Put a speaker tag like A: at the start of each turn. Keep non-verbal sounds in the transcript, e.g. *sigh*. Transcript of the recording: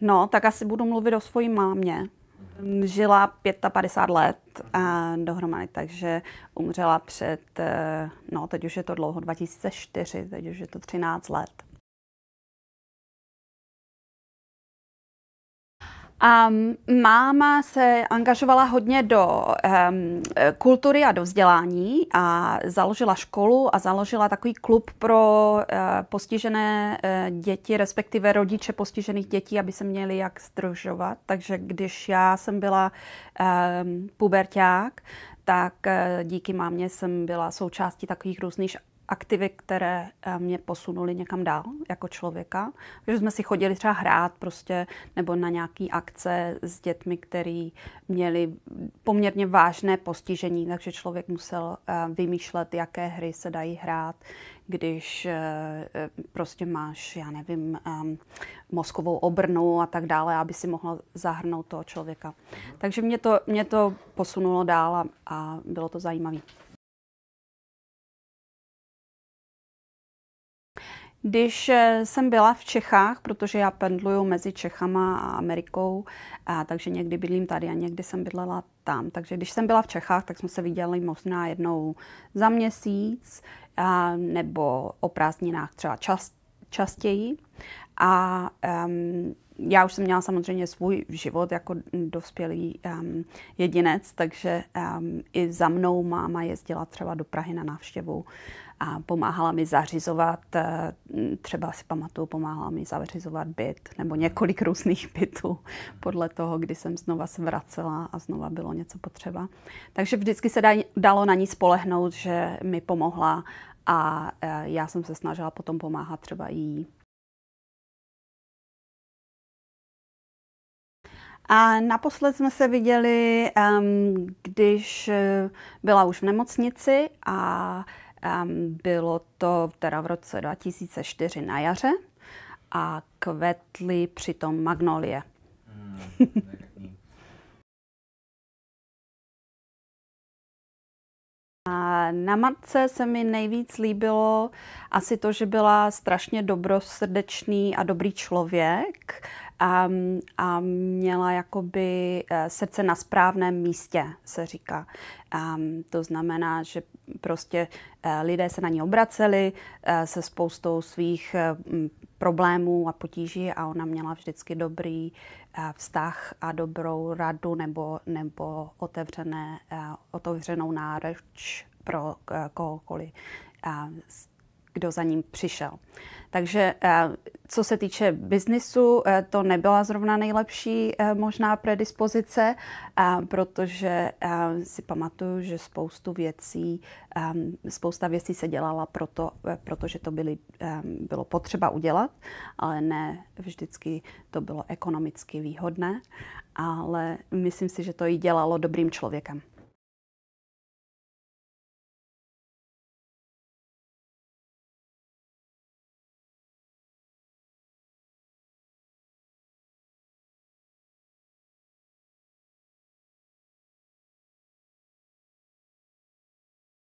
A: No, tak asi budu mluvit o svojí mámě. Žila 55 let a dohromady, takže umřela před, eh, no teď už je to dlouho, 2004, teď už je to 13 let. Um, máma se angažovala hodně do um, kultury a do vzdělání a založila školu a založila takový klub pro uh, postižené uh, děti, respektive rodiče postižených dětí, aby se měli jak združovat. Takže když já jsem byla um, puberták, tak uh, díky mámě jsem byla součástí takových různých aktivit, které eh, mě posunuly někam dál jako člověka. Že jsme si chodili třeba hrát prostě nebo na nějaké akce s dětmi, které měli poměrně vážné postižení, takže člověk musel eh, vymýšlet, jaké hry se dají hrát, když eh, prostě máš, já nevím, mozkovou obrnu a tak dále, aby si mohla zahrnout toho člověka. Takže mě to, mě to posunulo dál a, a bylo to zajímavé. Když eh, jsem byla v Čechách, protože já pendluju mezi Čechama a Amerikou, a takže někdy bydlím tady a někdy jsem bydlela tam. Takže když jsem byla v Čechách, tak jsme se viděli možná jednou za měsíc a, nebo o prázdninách třeba čas, častěji. A um, já už jsem měla samozřejmě svůj život jako dospělý um, jedinec, takže um, i za mnou máma jezdila třeba do Prahy na návštěvu a pomáhala mi zařizovat, eh, třeba si pamatuju, pomáhala mi zařizovat byt nebo několik různých bytů podle toho, kdy jsem znova se vracela a znova bylo něco potřeba. Takže vždycky se dalo na ní spolehnout, že mi pomohla a eh, já jsem se snažila potom pomáhat třeba jí. A naposled jsme se viděli, když eh, byla už v nemocnici a bylo to teda v roce 2004 na jaře a kvetly přitom magnolie. *laughs* A na matce se mi nejvíc líbilo asi to, že byla strašně dobrosrdečný a dobrý člověk a, a měla jakoby eh, srdce na správném místě, se říká. A, to znamená, že prostě eh, lidé se na ní obraceli eh, se spoustou svých problémů a potíží a ona měla vždycky dobrý vztah a dobrou radu nebo, nebo otevřené, otevřenou náreč pro kohokoliv, kdo za ním přišel. Takže co se týče biznisu, eh, to nebyla zrovna nejlepší eh, možná predispozice, protože si pamatuju, že spoustu věcí, spousta věcí se dělala proto, protože to byly, bylo potřeba udělat, ale ne vždycky to bylo ekonomicky výhodné, ale myslím si, že to i dělalo dobrým člověkem.